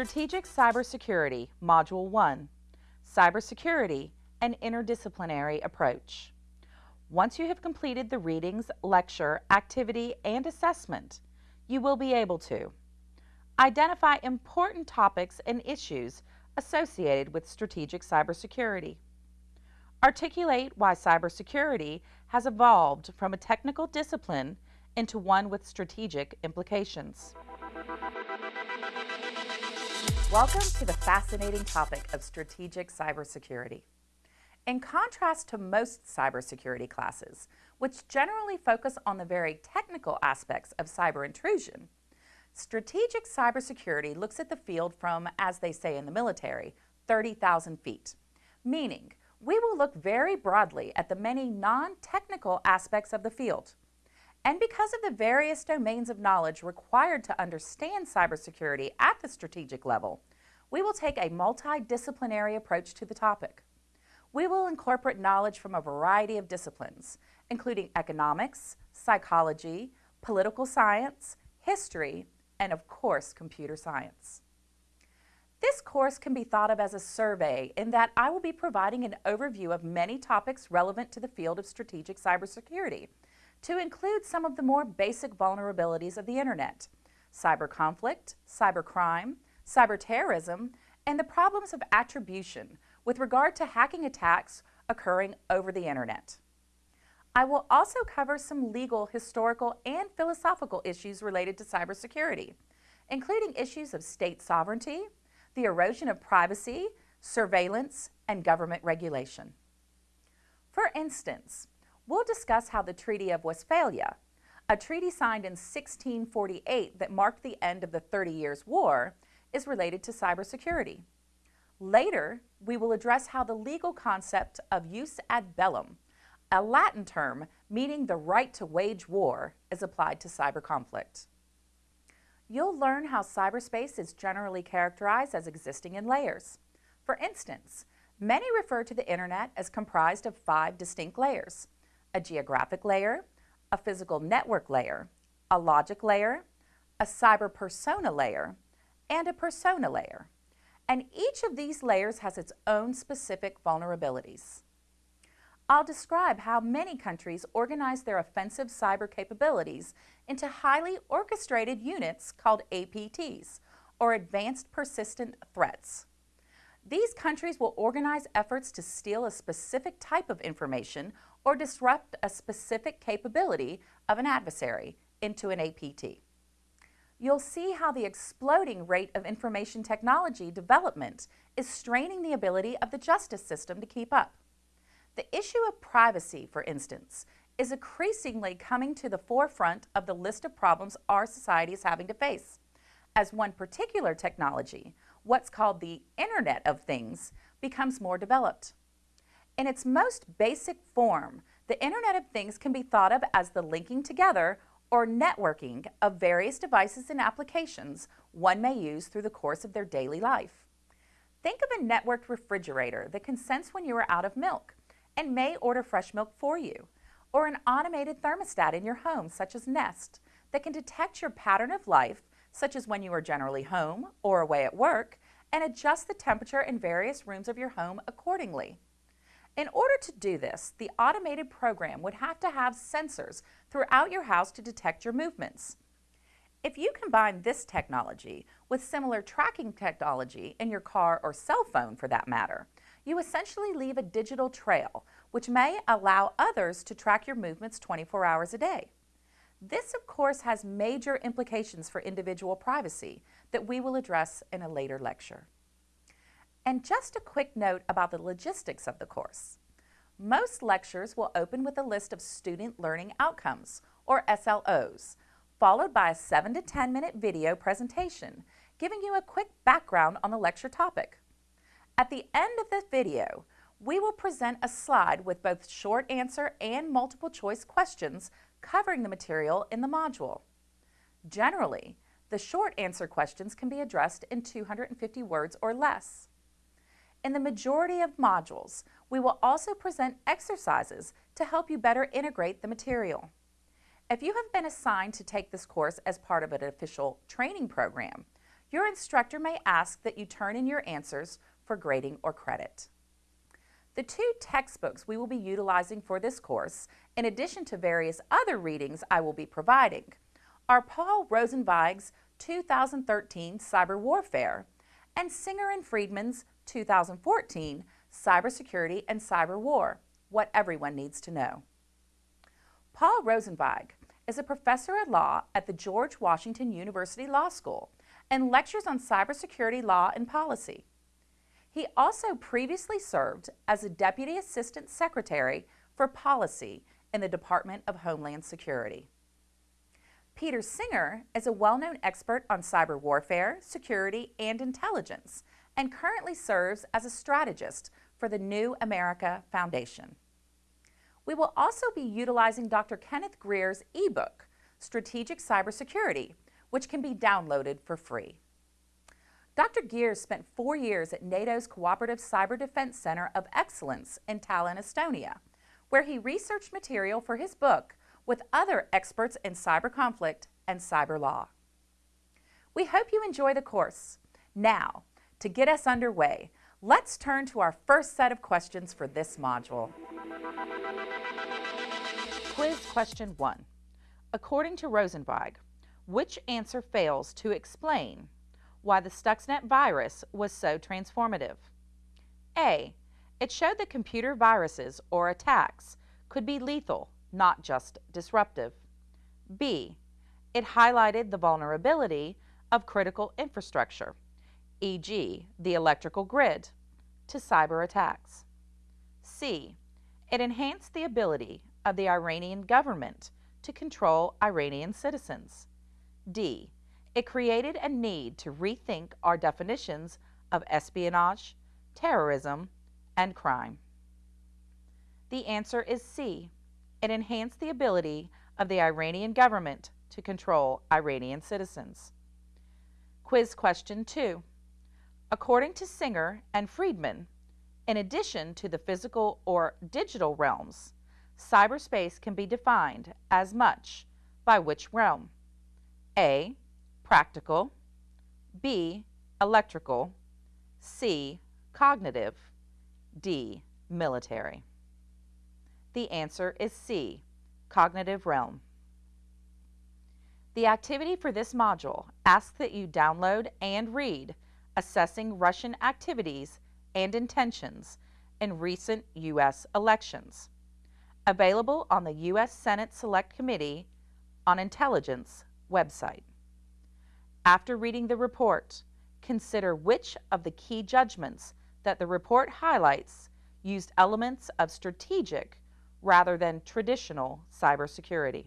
Strategic Cybersecurity, Module 1, Cybersecurity, an Interdisciplinary Approach. Once you have completed the readings, lecture, activity, and assessment, you will be able to identify important topics and issues associated with strategic cybersecurity, articulate why cybersecurity has evolved from a technical discipline into one with strategic implications. Welcome to the fascinating topic of strategic cybersecurity. In contrast to most cybersecurity classes, which generally focus on the very technical aspects of cyber intrusion, strategic cybersecurity looks at the field from, as they say in the military, 30,000 feet, meaning we will look very broadly at the many non-technical aspects of the field. And because of the various domains of knowledge required to understand cybersecurity at the strategic level, we will take a multidisciplinary approach to the topic. We will incorporate knowledge from a variety of disciplines, including economics, psychology, political science, history, and of course, computer science. This course can be thought of as a survey in that I will be providing an overview of many topics relevant to the field of strategic cybersecurity to include some of the more basic vulnerabilities of the internet, cyber conflict, cyber crime, cyber terrorism, and the problems of attribution with regard to hacking attacks occurring over the internet. I will also cover some legal, historical, and philosophical issues related to cybersecurity, including issues of state sovereignty, the erosion of privacy, surveillance, and government regulation. For instance, we'll discuss how the Treaty of Westphalia, a treaty signed in 1648 that marked the end of the Thirty Years' War, is related to cybersecurity. Later, we will address how the legal concept of jus ad bellum, a Latin term meaning the right to wage war, is applied to cyber conflict. You'll learn how cyberspace is generally characterized as existing in layers. For instance, many refer to the internet as comprised of five distinct layers, a geographic layer, a physical network layer, a logic layer, a cyber persona layer, and a persona layer and each of these layers has its own specific vulnerabilities. I'll describe how many countries organize their offensive cyber capabilities into highly orchestrated units called APTs, or Advanced Persistent Threats. These countries will organize efforts to steal a specific type of information or disrupt a specific capability of an adversary into an APT you'll see how the exploding rate of information technology development is straining the ability of the justice system to keep up. The issue of privacy, for instance, is increasingly coming to the forefront of the list of problems our society is having to face. As one particular technology, what's called the Internet of Things, becomes more developed. In its most basic form, the Internet of Things can be thought of as the linking together or networking of various devices and applications one may use through the course of their daily life. Think of a networked refrigerator that can sense when you are out of milk and may order fresh milk for you, or an automated thermostat in your home such as Nest that can detect your pattern of life such as when you are generally home or away at work and adjust the temperature in various rooms of your home accordingly. In order to do this, the automated program would have to have sensors throughout your house to detect your movements. If you combine this technology with similar tracking technology in your car or cell phone for that matter, you essentially leave a digital trail which may allow others to track your movements 24 hours a day. This, of course, has major implications for individual privacy that we will address in a later lecture. And just a quick note about the logistics of the course. Most lectures will open with a list of student learning outcomes, or SLOs, followed by a 7 to 10 minute video presentation giving you a quick background on the lecture topic. At the end of the video, we will present a slide with both short answer and multiple choice questions covering the material in the module. Generally, the short answer questions can be addressed in 250 words or less. In the majority of modules, we will also present exercises to help you better integrate the material. If you have been assigned to take this course as part of an official training program, your instructor may ask that you turn in your answers for grading or credit. The two textbooks we will be utilizing for this course, in addition to various other readings I will be providing, are Paul Rosenzweig's 2013 Cyber Warfare and Singer and Friedman's 2014 Cybersecurity and Cyber War, What Everyone Needs to Know. Paul Rosenzweig is a professor at law at the George Washington University Law School and lectures on cybersecurity law and policy. He also previously served as a Deputy Assistant Secretary for Policy in the Department of Homeland Security. Peter Singer is a well-known expert on cyber warfare, security, and intelligence, and currently serves as a strategist for the New America Foundation. We will also be utilizing Dr. Kenneth Geers' ebook, Strategic Cybersecurity, which can be downloaded for free. Dr. Geers spent four years at NATO's Cooperative Cyber Defense Center of Excellence in Tallinn, Estonia, where he researched material for his book with other experts in cyber conflict and cyber law. We hope you enjoy the course. Now, to get us underway, let's turn to our first set of questions for this module. Quiz question one. According to Rosenzweig, which answer fails to explain why the Stuxnet virus was so transformative? A. It showed that computer viruses or attacks could be lethal, not just disruptive. B. It highlighted the vulnerability of critical infrastructure, e.g., the electrical grid, to cyber attacks. C. It enhanced the ability of the Iranian government to control Iranian citizens. D. It created a need to rethink our definitions of espionage, terrorism, and crime. The answer is C. It enhanced the ability of the Iranian government to control Iranian citizens. Quiz question 2. According to Singer and Friedman, in addition to the physical or digital realms, cyberspace can be defined as much by which realm? A. Practical B. Electrical C. Cognitive D. Military The answer is C. Cognitive realm. The activity for this module asks that you download and read Assessing Russian Activities and intentions in recent U.S. elections, available on the U.S. Senate Select Committee on Intelligence website. After reading the report, consider which of the key judgments that the report highlights used elements of strategic rather than traditional cybersecurity.